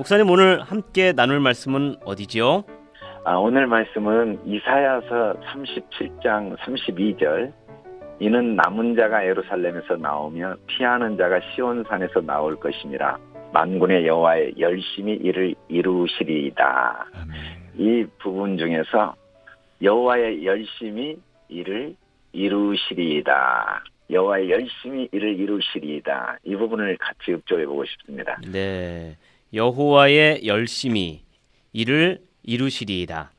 목사님 오늘 함께 나눌 말씀은 어디지요? 아, 오늘 말씀은 이사야서 37장 32절 이는 남은 자가 예루살렘에서 나오며 피하는 자가 시온산에서 나올 것임이라 만군의 여호와의 열심히 이를 이루시리이다. 이 부분 중에서 여호와의 열심히 이를 이루시리이다. 여호와의 열심히 이를 이루시리이다. 이 부분을 같이 읊조해 보고 싶습니다. 네. 여호와의 열심히 이를 이루시리이다.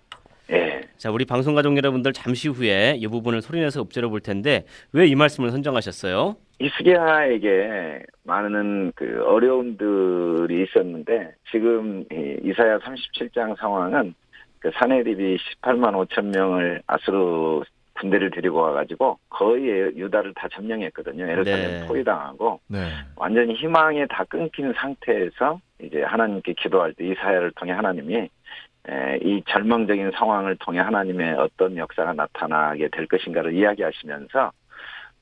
예. 자, 우리 방송 가족 여러분들 잠시 후에 이 부분을 소리내서 읊조려 볼 텐데 왜 이 말씀을 선정하셨어요? 이스기야에게 많은 그 어려움들이 있었는데 지금 이 이사야 37장 상황은 그 사내립이 18만 5천 명을 아수르 군대를 데리고 와가지고 거의 유다를 다 점령했거든요. 예루살렘 네. 포위당하고 네. 완전히 희망이 다 끊긴 상태에서 이제 하나님께 기도할 때 이사야를 통해 하나님이 에, 이 절망적인 상황을 통해 하나님의 어떤 역사가 나타나게 될 것인가를 이야기하시면서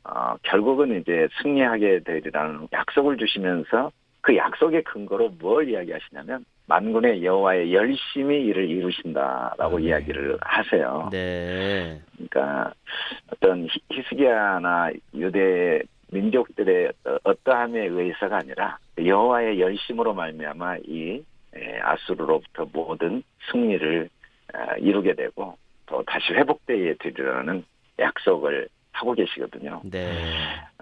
어, 결국은 이제 승리하게 되리라는 약속을 주시면서 그 약속의 근거로 뭘 이야기하시냐면 만군의 여호와의 열심히 일을 이루신다라고 네. 이야기를 하세요. 네. 그러니까 어떤 히- 히스기야나 유대 민족들의 어- 어떠함에 의해서가 아니라 여호와의 열심으로 말미암아 이 에, 아수르로부터 모든 승리를 어, 이루게 되고 또 다시 회복되게 되리라는 약속을 하고 계시거든요. 네.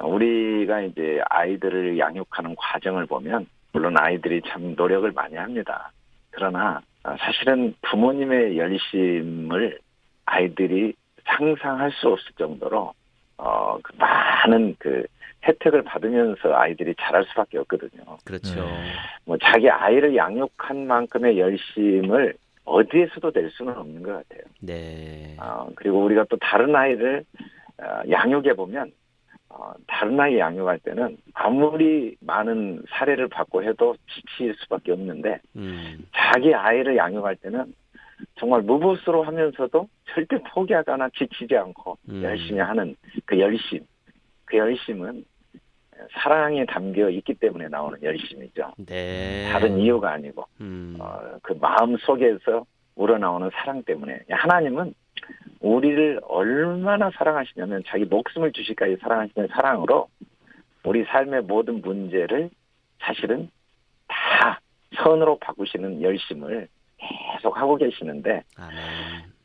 우리가 이제 아이들을 양육하는 과정을 보면 물론 아이들이 참 노력을 많이 합니다. 그러나 어, 사실은 부모님의 열심을 아이들이 상상할 수 없을 정도로 어, 그 많은 그 혜택을 받으면서 아이들이 자랄 수밖에 없거든요. 그렇죠. 네. 뭐 자기 아이를 양육한 만큼의 열심을 어디에서도 낼 수는 없는 것 같아요. 네. 어, 그리고 우리가 또 다른 아이를 어, 양육해 보면 어, 다른 아이 양육할 때는 아무리 많은 사례를 받고 해도 지칠 수밖에 없는데 음. 자기 아이를 양육할 때는 정말 무보수로 하면서도 절대 포기하거나 지치지 않고 음. 열심히 하는 그 열심, 그 열심은 사랑에 담겨 있기 때문에 나오는 열심이죠. 네. 다른 이유가 아니고 음. 어, 그 마음 속에서 우러나오는 사랑 때문에 하나님은 우리를 얼마나 사랑하시냐면 자기 목숨을 주실까지 사랑하시는 사랑으로 우리 삶의 모든 문제를 사실은 다 선으로 바꾸시는 열심을 계속 하고 계시는데 아멘.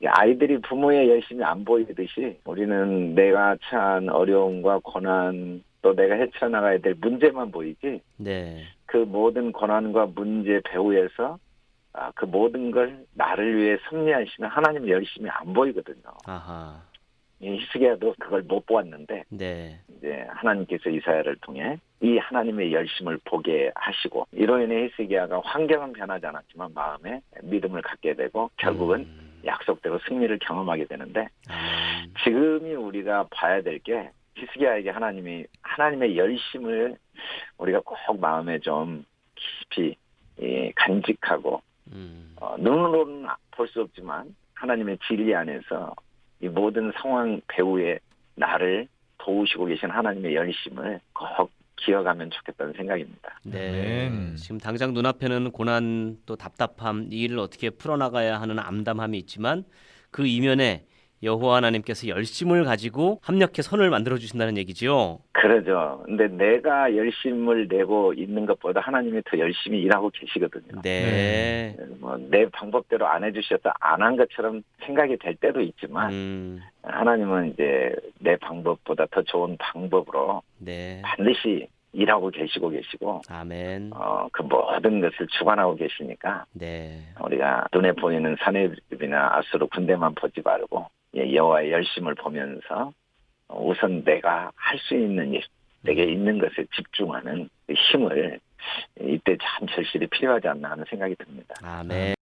이 아이들이 부모의 열심이 안 보이듯이 우리는 내가 처한 어려움과 고난 또 내가 헤쳐나가야 될 문제만 보이지 네. 그 모든 고난과 문제 배후에서 아, 그 모든 걸 나를 위해 승리하시는 하나님 열심히 안 보이거든요. 아하. 이 히스기야도 그걸 못 보았는데 네. 이제 하나님께서 이사야를 통해 이 하나님의 열심을 보게 하시고 이로 인해 히스기야가 환경은 변하지 않았지만 마음에 믿음을 갖게 되고 결국은 음. 약속대로 승리를 경험하게 되는데 아멘. 지금이 우리가 봐야 될 게 히스기야에게 하나님이 하나님의 열심을 우리가 꼭 마음에 좀 깊이 예, 간직하고 음. 어, 눈으로는 볼 수 없지만 하나님의 진리 안에서 이 모든 상황 배후에 나를 도우시고 계신 하나님의 열심을 꼭 기억하면 좋겠다는 생각입니다. 네. 아멘. 지금 당장 눈앞에는 고난 또 답답함 이 일을 어떻게 풀어나가야 하는 암담함이 있지만 그 이면에 여호와 하나님께서 열심을 가지고 합력해 선을 만들어 주신다는 얘기지요. 그러죠. 근데 내가 열심을 내고 있는 것보다 하나님이 더 열심히 일하고 계시거든요. 네. 뭐내 방법대로 안 해주셔서 안 한 것처럼 생각이 될 때도 있지만 음. 하나님은 이제 내 방법보다 더 좋은 방법으로 네. 반드시 일하고 계시고 계시고 아멘. 어, 그 모든 것을 주관하고 계시니까 네. 우리가 눈에 보이는 사내집이나 아수르 군대만 보지 말고 예, 여호와의 열심을 보면서 우선 내가 할 수 있는 일, 내게 있는 것에 집중하는 그 힘을 이때 참 절실히 필요하지 않나 하는 생각이 듭니다. 아멘.